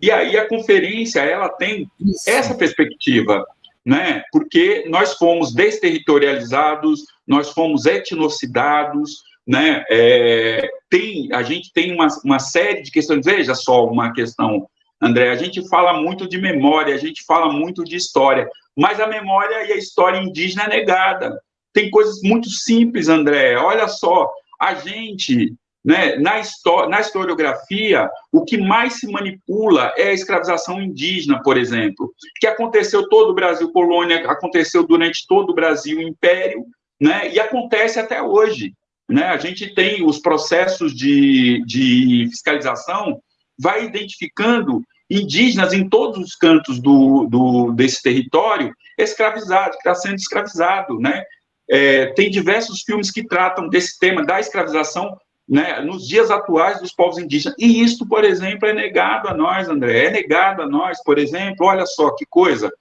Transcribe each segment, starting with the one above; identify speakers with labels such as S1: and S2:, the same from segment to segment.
S1: E aí a conferência ela tem Isso. essa perspectiva, né? Porque nós fomos desterritorializados, nós fomos etnocidados, né? É, tem, a gente tem uma, uma série de questões. Veja só uma questão, André. A gente fala muito de memória, a gente fala muito de história, mas a memória e a história indígena é negada. Tem coisas muito simples, André. Olha só, a gente né? Na, história, na historiografia, o que mais se manipula é a escravização indígena, por exemplo, que aconteceu todo o Brasil colônia, aconteceu durante todo o Brasil império, né? e acontece até hoje. Né? A gente tem os processos de, de fiscalização, vai identificando indígenas em todos os cantos do, do desse território escravizado, que está sendo escravizado, né? É, tem diversos filmes que tratam desse tema da escravização né, nos dias atuais dos povos indígenas. E isto, por exemplo, é negado a nós, André, é negado a nós, por exemplo, olha só que coisa.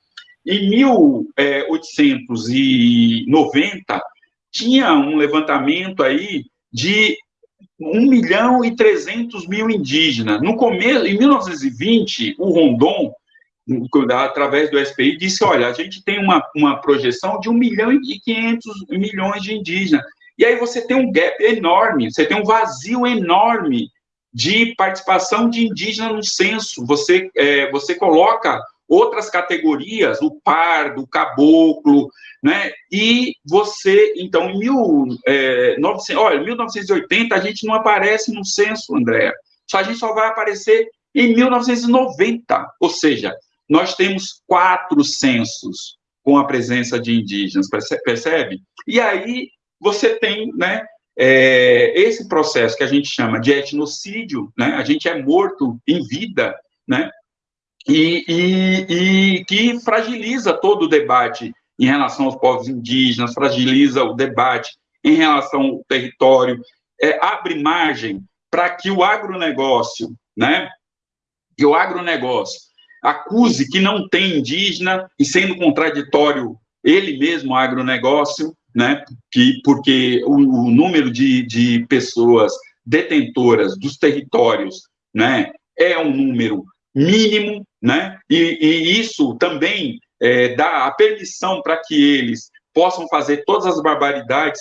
S1: Em 1890, tinha um levantamento aí de 1 milhão e 300 mil indígenas. No começo, em 1920, o Rondon, através do SPI, disse, olha, a gente tem uma, uma projeção de 1 milhão e 500 milhões de indígenas. E aí você tem um gap enorme, você tem um vazio enorme de participação de indígena no censo. Você, é, você coloca outras categorias, o pardo, o caboclo, né? E você, então, em mil, é, 900, olha, 1980 a gente não aparece no censo, André. Só a gente só vai aparecer em 1990. Ou seja, nós temos quatro censos com a presença de indígenas, percebe? E aí você tem, né, é, esse processo que a gente chama de etnocídio, né, a gente é morto em vida, né, e, e, e que fragiliza todo o debate em relação aos povos indígenas, fragiliza o debate em relação ao território, é, abre margem para que o agronegócio, né, que o agronegócio acuse que não tem indígena e sendo contraditório ele mesmo, agronegócio, né, que, porque o, o número de, de pessoas detentoras dos territórios né, é um número mínimo, né, e, e isso também é, dá a permissão para que eles possam fazer todas as barbaridades